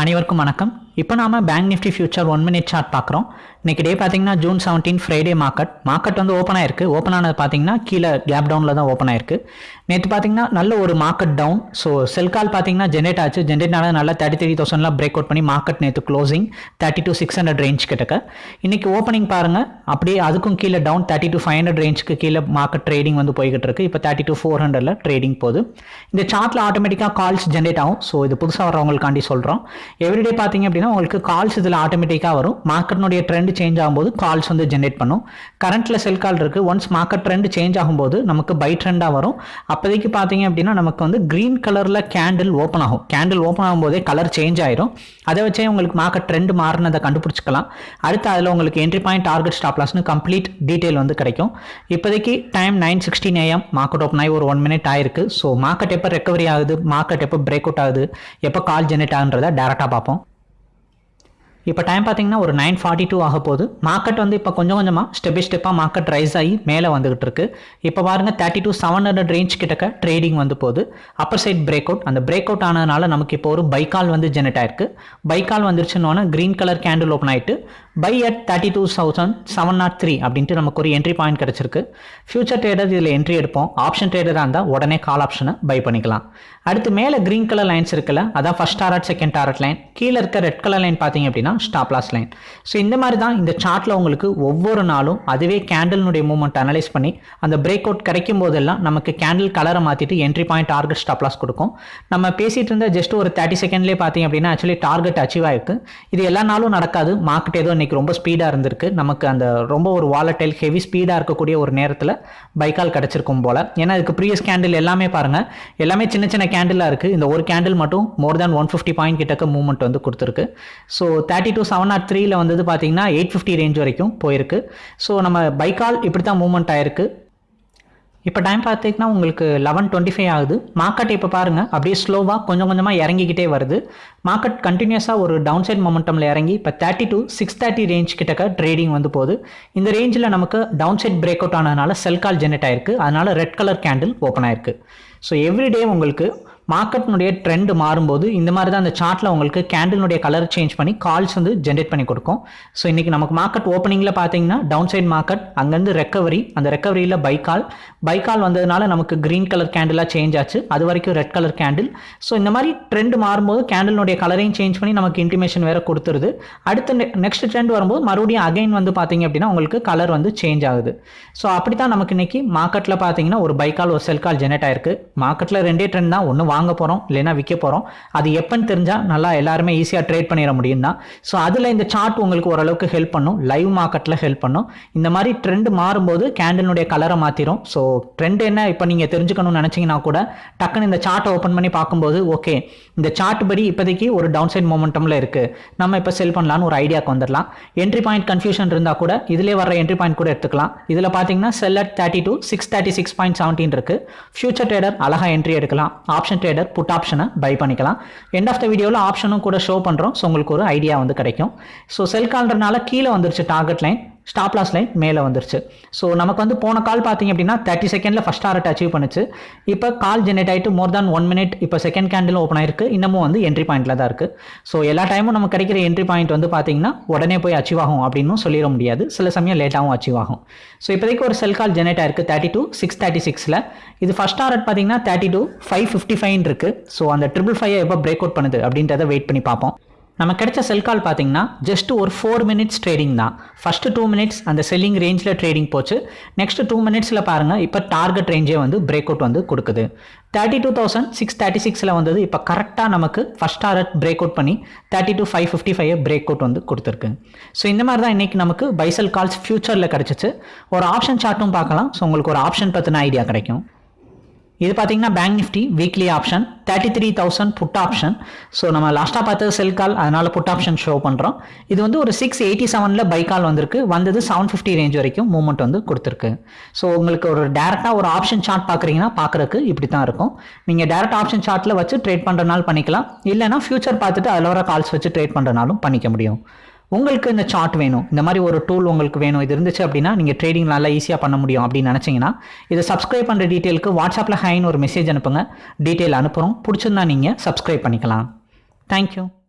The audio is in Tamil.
அனைவருக்கும் வணக்கம். இப்போ நாம bank nifty future one minute chart பார்க்குறோம். இன்னைக்கு டே பார்த்தீங்கன்னா June seventeen Friday market market வந்து ஓப்பன் ஆயிருக்கு. ஓப்பன் ஆனது பார்த்தீங்கன்னா கீழே கேப் டவுனில் தான் ஓப்பன் ஆயிருக்கு. நேற்று பார்த்தீங்கன்னா நல்ல ஒரு market down so sell call பார்த்தீங்கன்னா ஜென்ரேட் ஆச்சு. ஜென்ரேட் ஆனது நல்லா தேர்ட்டி த்ரீ தௌசண்ட்லாம் பிரேக் அவுட் பண்ணி மார்க்கெட் நேற்று closing thirty two six hundred range கிட்டக்க. இன்றைக்கி ஓப்பனிங் பாருங்க. அப்படியே அதுக்கும் கீழே down thirty two five hundred ரேஞ்சுக்கு கீழே மார்க்கெட் ட்ரேடிங் வந்து போய்கிட்டு இருக்கு. இப்போ தேர்ட்டி டூ ஃபோர் ஹண்ட்ரட்ல ட்ரேடிங் போகுது. இந்த சார்ட்டில் ஆட்டோமேட்டிக்காக கால்ஸ் ஜென்ரேட் ஆகும். ஸோ இது புதுசாக வரவங்களுக்காண்டி சொல்கிறோம் எவ்ரிடே பார்த்தீங்க அப்படின்னா உங்களுக்கு கால்ஸ் இதில் ஆட்டோமேட்டிக்காக வரும். மார்க்கெட்னுடைய ட்ரெண்ட் சேஞ்ச் ஆகும்போது கால்ஸ் வந்து ஜென்ரேட் பண்ணும். கரண்ட்டில் செல் கால் இருக்குது ஒன்ஸ் மார்க்கெட் ட்ரெண்ட் சேஞ்ச் ஆகும்போது நமக்கு பை ட்ரெண்டாக வரும். அப்போதைக்கு பார்த்தீங்க அப்படின்னா நமக்கு வந்து க்ரீன் கலரில் கேண்டில் ஓப்பன் ஆகும். கேண்டில் ஓப்பன் ஆகும்போதே கலர் சேஞ்ச் ஆயிரும். அதை வச்சே உங்களுக்கு மார்க்கெட் ட்ரெண்ட் மாறினதை கண்டுபிடிச்சிக்கலாம். அடுத்து அதில் உங்களுக்கு என்ட்ரி பாயிண்ட் டார்கெட் ஸ்டாப்லாஸ்னு கம்ப்ளீட் டீட்டெயில் வந்து கிடைக்கும். இப்போதைக்கு time nine sixteen AM market open ஆகி ஒரு ஒன் மினிட் ஆயிருக்கு. ஸோ மார்க்கெட் எப்போ ரெக்கவரி ஆகுது? மார்க்கெட் எப்போ பிரேக் அவுட் ஆகுது? எப்போ கால் ஜெனரேட் ஆகுன்றதை டேரெக்டாக பார்ப்போம். இப்போ டைம் பார்த்தீங்கன்னா ஒரு நைன் ஃபார்ட்டி டூ ஆக போகுது. மார்க்கெட் வந்து இப்போ கொஞ்சம் கொஞ்சமாக ஸ்டெப் பை ஸ்டெப்பாக மார்க்கெட் ரைஸ் ஆகி மேலே வந்துகிட்டு இருக்கு. இப்போ பாருங்க thirty two seven hundred range கிட்டக்க ட்ரேடிங் வந்து போகுது. அப்பர் சைட் பிரேக் அவுட் அந்த பிரேக் அவுட் ஆனதுனால நமக்கு இப்போ ஒரு பைக்கால் வந்து ஜெனரேட் ஆயிருக்கு. பைக்கால் வந்துருச்சுன்னு க்ரீன் கலர் கேண்டில் ஓப்பன் ஆகிட்டு buy at thirty two thousand seven nought three அப்படின்ட்டு நமக்கு ஒரு என்ட்ரி பாயிண்ட் கிடச்சிருக்கு. ஃபியூச்சர் ட்ரேடர் இதில் என்ட்ரி எடுப்போம். ஆப்ஷன் ட்ரேடராக இருந்தால் உடனே கால் ஆப்ஷனை பை பண்ணிக்கலாம். அடுத்து மேலே க்ரீன் கலர் லைன்ஸ் இருக்குல்ல அதான் first target second target line கீழே இருக்க ரெட் கலர் லைன் பார்த்தீங்க அப்படின்னா ஸ்டாப் லாஸ் லைன் ஸோ இந்த மாதிரி தான் இந்த சார்ட்டில் உங்களுக்கு ஒவ்வொரு நாளும் அதுவே கேண்டில்னுடைய மூவ்மெண்ட் அனலைஸ் பண்ணி அந்த பிரேக் அவுட் கிடைக்கும் போதெல்லாம் நமக்கு கேண்டில் கலரை மாற்றிட்டு entry point target stop loss கொடுக்கும். நம்ம பேசிகிட்டு இருந்த ஜஸ்ட் ஒரு தேர்ட்டி செகண்ட்லேயே பார்த்தீங்க அப்படின்னா ஆக்சுவலி டார்கெட் அச்சீவ் ஆயிருக்கு. இது எல்லா நாளும் நடக்காது. மார்க்கெட் ஏதோ இன்னைக்கு ரொம்ப ஸ்பீடாக இருந்திருக்கு. நமக்கு அந்த ரொம்ப ஒரு வாலட்டைல் ஹெவி ஸ்பீடாக இருக்கக்கூடிய ஒரு நேரத்தில் பைக்கால் கிடச்சிருக்கும் போல். ஏன்னா இதுக்கு ப்ரீவியஸ் கேண்டில் எல்லாமே பாருங்கள் எல்லாமே சின்ன சின்ன கேண்டிலாக இருக்குது இந்த ஒரு கேண்டில் மட்டும் more than one fifty point கிட்டக்க மூவ்மெண்ட் வந்து கொடுத்துருக்கு. So thirty thirty two seven nought த்ரீல வந்தது பார்த்தீங்கன்னா எயிட் ஃபிஃப்டி ரேஞ்ச் வரைக்கும் போயிருக்கு. ஸோ நம்ம பைக்கால் இப்படி தான் மூவ்மெண்ட் ஆயிருக்கு. இப்போ டைம் பார்த்தீங்கன்னா உங்களுக்கு லெவன் டுவெண்ட்டி ஃபைவ் ஆகுது. மார்க்கெட் இப்போ பாருங்கள் அப்படியே ஸ்லோவாக கொஞ்சம் கொஞ்சமாக இறங்கிக்கிட்டே வருது. மார்க்கெட் கண்டினியூஸாக ஒரு டவுன் சைட் மொமெண்டமில் இறங்கி இப்போ thirty two six thirty range கிட்டக்க ட்ரேடிங் வந்து போகுது. இந்த ரேஞ்சில் நமக்கு டவுன் சைட் பிரேக் அவுட் ஆனதுனால செல் கால் ஜெனரேட் ஆயிருக்கு. அதனால ரெட் கலர் கேண்டில் ஓப்பன் ஆயிருக்கு. ஸோ எவ்ரிடே உங்களுக்கு மார்க்கெட்னுடைய ட்ரெண்ட் மாறும்போது இந்த மாதிரி தான் அந்த சார்ட்டில் உங்களுக்கு கேண்டிலுடைய கலர் சேஞ்ச் பண்ணி கால்ஸ் வந்து ஜென்ரேட் பண்ணி கொடுக்கும். ஸோ இன்றைக்கி நமக்கு மார்க்கெட் ஓப்பனிங்கில் பார்த்தீங்கன்னா டவுன் சைட் மார்க்கெட் அங்கேருந்து ரெக்கவரி அந்த ரெக்கவரியில் பைக்கால் பைக்கால் வந்ததுனால நமக்கு க்ரீன் கலர் கேண்டிலாக சேஞ்ச் ஆச்சு. அது வரைக்கும் ரெட் கலர் கேண்டில் ஸோ இந்த மாதிரி ட்ரெண்ட் மாறும்போது கேண்டிலுடைய கலரையும் சேஞ்ச் பண்ணி நமக்கு இன்டிமேஷன் வேறு கொடுத்துருது. அடுத்து நெக்ஸ்ட் ட்ரெண்ட் வரும்போது மறுபடியும் அகைன் வந்து பார்த்தீங்க அப்படின்னா உங்களுக்கு கலர் வந்து சேஞ்ச் ஆகுது. ஸோ அப்படி தான் நமக்கு இன்னைக்கு மார்க்கெட்டில் பார்த்தீங்கன்னா ஒரு பைக்கால் ஒரு செல்கால் ஜெனரேட் ஆயிருக்கு. மார்க்கெட்டில் ரெண்டே ட்ரெண்ட் தான். ஒன்று வாங்க போகிறோம் இல்லைன்னா விற்க போகிறோம் அது எப்போன்னு தெரிஞ்சால் நல்லா எல்லாருமே ஈஸியாக ட்ரேட் பண்ணிட முடியும் தான். ஸோ அதில் இந்த சார்ட் உங்களுக்கு ஓரளவுக்கு ஹெல்ப் பண்ணும். லைவ் மார்க்கெட்டில் ஹெல்ப் பண்ணும். இந்த மாதிரி ட்ரெண்ட் மாறும்போது கேண்டலினுடைய கலரை மாற்றிடும் ஸோ ட்ரெண்ட் என்ன இப்போ நீங்கள் தெரிஞ்சுக்கணும்னு நினச்சிங்கன்னா கூட டக்குன்னு இந்த சார்ட்டை ஓப்பன் பண்ணி பார்க்கும்போது ஓகே இந்த சார்ட் படி இப்போதைக்கு ஒரு டவுன் சைட் மொமெண்டமில் இருக்குது நம்ம இப்போ செல் பண்ணலான்னு ஒரு ஐடியாக்கு வந்துடலாம். என்ட்ரி பாயிண்ட் கன்ஃபியூஷன் இருந்தால் கூட இதிலே வர என்ட்ரி பாயிண்ட் கூட எடுத்துக்கலாம். இதில் பார்த்தீங்கன்னா sell at thirty two six thirty six point seventeen இருக்குது ஃபியூச்சர் ட்ரேடர் அழகாக என்ட்ரி எடுக்கலாம். ஆப்ஷன் ட்ரேடர் புட் ஆப்ஷனை பை பண்ணிக்கலாம். எண்ட் ஆஃப் த வீடியோவில் ஆப்ஷனும் கூட ஷோ பண்ணுறோம் ஸோ உங்களுக்கு ஒரு ஐடியா வந்து கிடைக்கும். ஸோ செல் கால்ன்றனால கீழே வந்துருச்சு target line stop loss line மேலே வந்துருச்சு. ஸோ நமக்கு வந்து போன கால் பார்த்தீங்க அப்படின்னா தேர்ட்டி செகண்டில் ஃபஸ்ட் டாரட் அச்சீவ் பண்ணுச்சு. இப்போ கால் ஜெனரேட் ஆகிட்டு மோர் தேன் ஒன் மினிட் இப்போ செகண்ட் கேண்டில் ஓப்பன் ஆயிருக்கு. இன்னமும் வந்து என்ட்ரி பாயிண்ட்டில் தான் இருக்குது ஸோ எல்லா டைமும் நமக்கு கிடைக்கிற என்ட்ரி பாயிண்ட் வந்து பார்த்தீங்கன்னா உடனே போய் அச்சீவ் ஆகும் அப்படின்னு சொல்லிட முடியாது. சில சமயம் லேட்டாகவும் அச்சீவ் ஆகும். ஸோ இப்போதைக்கு ஒரு செல் கால் ஜெனரேட் ஆயிருக்கு தேர்ட்டி டூ சிக்ஸ் தேர்ட்டி சிக்ஸில் இது ஃபஸ்ட் டாரட் பார்த்தீங்கன்னா thirty two five fifty five இருக்குது ஸோ அந்த ட்ரிபிள் ஃபைவ் எப்போ பிரேக் அவுட் பண்ணுது அப்படின்றத வெயிட் பண்ணி பார்ப்போம். நம்ம கிடைச்ச செல் கால் பார்த்தீங்கன்னா ஜஸ்ட் ஒரு ஃபோர் மினிட்ஸ் ட்ரேடிங் தான். ஃபஸ்ட்டு டூ மினிட்ஸ் அந்த செல்லிங் ரேஞ்சில் ட்ரேடிங் போச்சு. நெக்ஸ்ட் டூ மினிட்ஸில் பாருங்கள் இப்போ டார்கெட் ரேஞ்சே வந்து பிரேக் அவுட் வந்து கொடுக்குது. Thirty two thousand six thirty சிக்ஸில் வந்தது இப்போ கரெக்டாக நமக்கு ஃபஸ்ட் டாரட் பிரேக் அவுட் பண்ணி thirty two five fifty five break out வந்து கொடுத்துருக்கு. ஸோ இந்த மாதிரி தான் இன்றைக்கி நமக்கு பைசல் கால்ஸ் ஃபியூச்சரில் கிடச்சிச்சு. ஒரு ஆப்ஷன் சார்ட்டும் பார்க்கலாம். ஸோ உங்களுக்கு ஒரு ஆப்ஷன் பற்றின ஐடியா கிடைக்கும். இது பார்த்தீங்கன்னா bank nifty weekly option thirty three thousand put option so நம்ம லாஸ்ட்டாக பார்த்தது செல் கால் அதனால் புட் ஆப்ஷன் ஷோ பண்ணுறோம் இது வந்து ஒரு சிக்ஸ் எயிட்டி செவனில் பை கால் வந்திருக்கு. வந்தது செவன் ஃபிஃப்டி ரேஞ்ச் வரைக்கும் மூவ்மெண்ட் வந்து கொடுத்துருக்கு. ஸோ உங்களுக்கு ஒரு டேரெக்டாக ஒரு ஆப்ஷன் சார்ட் பார்க்குறீங்கன்னா பார்க்குறக்கு இப்படி தான் இருக்கும் நீங்கள் டேரக்ட் ஆப்ஷன் சார்ட்டில் வச்சு ட்ரேட் பண்ணுறனாலும் பண்ணிக்கலாம். இல்லைனா ஃபியூச்சர் பார்த்துட்டு அதில் வர கால்ஸ் வச்சு ட்ரேட் பண்ணுறனாலும் பண்ணிக்க முடியும். உங்களுக்கு இந்த சார்ட் வேணும். இந்த மாதிரி ஒரு டூல் உங்களுக்கு வேணும். இது இருந்துச்சு அப்படின்னா நீங்கள் ட்ரேடிங் நல்லா ஈஸியாக பண்ண முடியும் அப்படின்னு நினச்சிங்கன்னா இதை சப்ஸ்கிரைப் பண்ணுற டீட்டெயிலுக்கு வாட்ஸ்அப்பில் ஹைன்னு ஒரு மெசேஜ் அனுப்புங்க. டீட்டெயில் அனுப்புகிறோம் பிடிச்சிருந்தா நீங்கள் சப்ஸ்கிரைப் பண்ணிக்கலாம். தேங்க்யூ